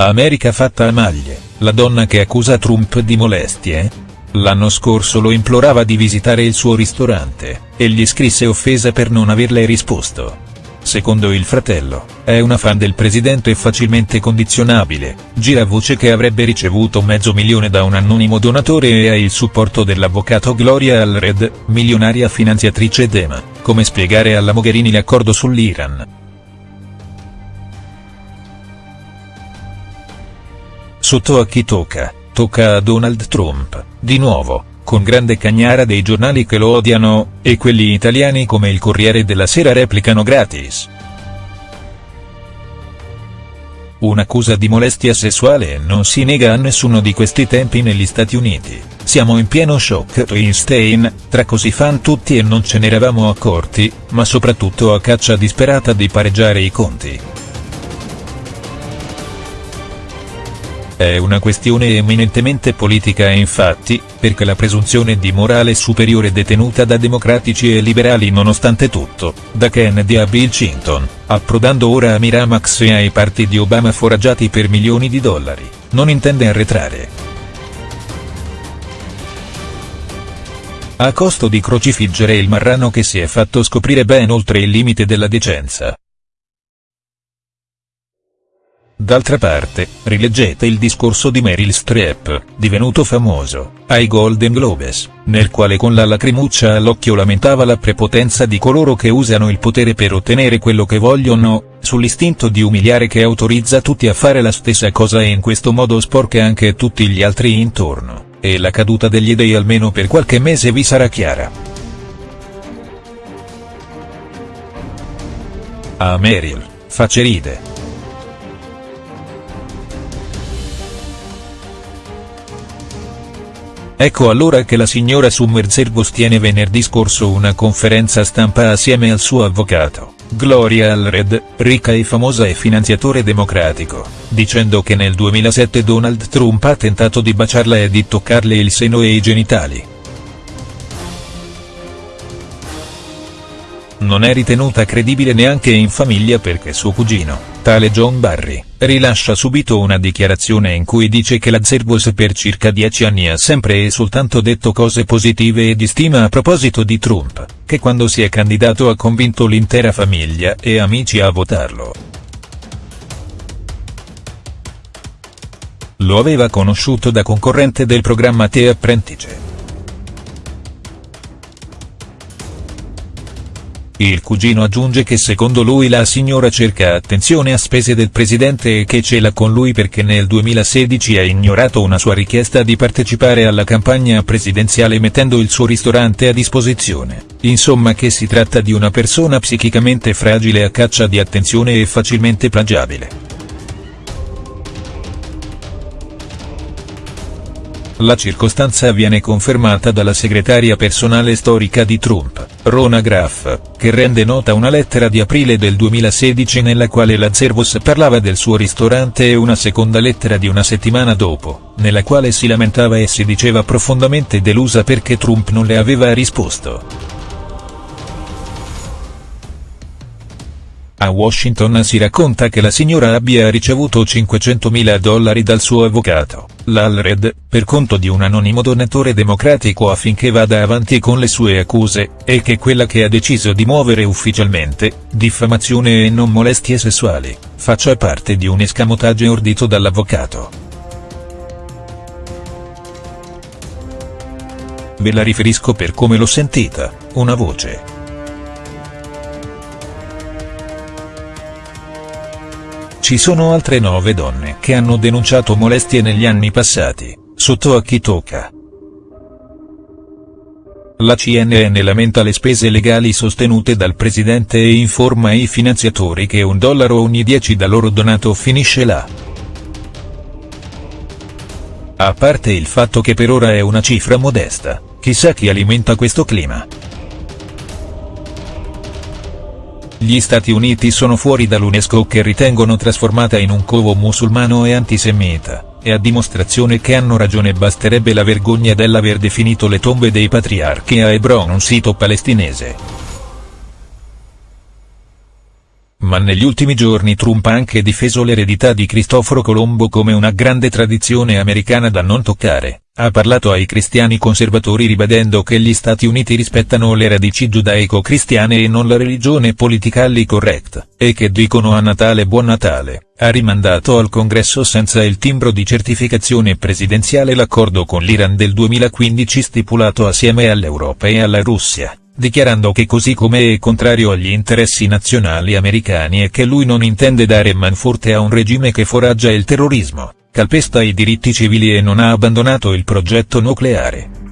America fatta a maglie, la donna che accusa Trump di molestie? L'anno scorso lo implorava di visitare il suo ristorante, e gli scrisse offesa per non averle risposto. Secondo il fratello, è una fan del presidente facilmente condizionabile, gira voce che avrebbe ricevuto mezzo milione da un anonimo donatore e ha il supporto dell'avvocato Gloria Allred, milionaria finanziatrice d'EMA, come spiegare alla Mogherini l'accordo sull'Iran. Sotto a chi tocca, tocca a Donald Trump, di nuovo, con grande cagnara dei giornali che lo odiano, e quelli italiani come il Corriere della Sera replicano gratis. Un'accusa di molestia sessuale non si nega a nessuno di questi tempi negli Stati Uniti, siamo in pieno shock Einstein, tra così fan tutti e non ce n'eravamo accorti, ma soprattutto a caccia disperata di pareggiare i conti. È una questione eminentemente politica e infatti, perché la presunzione di morale superiore detenuta da democratici e liberali nonostante tutto, da Kennedy a Bill Clinton, approdando ora a Miramax e ai parti di Obama foraggiati per milioni di dollari, non intende arretrare. A costo di crocifiggere il marrano che si è fatto scoprire ben oltre il limite della decenza. D'altra parte, rileggete il discorso di Meryl Streep, divenuto famoso, ai Golden Globes, nel quale con la lacrimuccia all'occhio lamentava la prepotenza di coloro che usano il potere per ottenere quello che vogliono, sull'istinto di umiliare che autorizza tutti a fare la stessa cosa e in questo modo sporca anche tutti gli altri intorno, e la caduta degli dei almeno per qualche mese vi sarà chiara. A Meryl, face ride. Ecco allora che la signora Summerzergos tiene venerdì scorso una conferenza stampa assieme al suo avvocato, Gloria Allred, ricca e famosa e finanziatore democratico, dicendo che nel 2007 Donald Trump ha tentato di baciarla e di toccarle il seno e i genitali. Non è ritenuta credibile neanche in famiglia perché suo cugino, tale John Barry, rilascia subito una dichiarazione in cui dice che la Zerbos per circa dieci anni ha sempre e soltanto detto cose positive e di stima a proposito di Trump, che quando si è candidato ha convinto l'intera famiglia e amici a votarlo. Lo aveva conosciuto da concorrente del programma The Apprentice. Il cugino aggiunge che secondo lui la signora cerca attenzione a spese del presidente e che ce l'ha con lui perché nel 2016 ha ignorato una sua richiesta di partecipare alla campagna presidenziale mettendo il suo ristorante a disposizione, insomma che si tratta di una persona psichicamente fragile a caccia di attenzione e facilmente plagiabile. La circostanza viene confermata dalla segretaria personale storica di Trump, Rona Graff, che rende nota una lettera di aprile del 2016 nella quale la Zervos parlava del suo ristorante e una seconda lettera di una settimana dopo, nella quale si lamentava e si diceva profondamente delusa perché Trump non le aveva risposto. A Washington si racconta che la signora abbia ricevuto 500.000 dollari dal suo avvocato, l'Alred, per conto di un anonimo donatore democratico affinché vada avanti con le sue accuse, e che quella che ha deciso di muovere ufficialmente, diffamazione e non molestie sessuali, faccia parte di un escamotage ordito dall'avvocato. Ve la riferisco per come l'ho sentita, una voce. Ci sono altre nove donne che hanno denunciato molestie negli anni passati, sotto a chi tocca. La CNN lamenta le spese legali sostenute dal presidente e informa i finanziatori che un dollaro ogni dieci da loro donato finisce là. A parte il fatto che per ora è una cifra modesta, chissà chi alimenta questo clima. Gli Stati Uniti sono fuori dall'UNESCO che ritengono trasformata in un covo musulmano e antisemita, e a dimostrazione che hanno ragione basterebbe la vergogna dell'aver definito le tombe dei patriarchi a Hebron un sito palestinese. Ma negli ultimi giorni Trump ha anche difeso l'eredità di Cristoforo Colombo come una grande tradizione americana da non toccare, ha parlato ai cristiani conservatori ribadendo che gli Stati Uniti rispettano le radici giudaico-cristiane e non la religione politically correct, e che dicono a Natale Buon Natale, ha rimandato al congresso senza il timbro di certificazione presidenziale l'accordo con l'Iran del 2015 stipulato assieme all'Europa e alla Russia dichiarando che così come è contrario agli interessi nazionali americani e che lui non intende dare manforte a un regime che foraggia il terrorismo, calpesta i diritti civili e non ha abbandonato il progetto nucleare.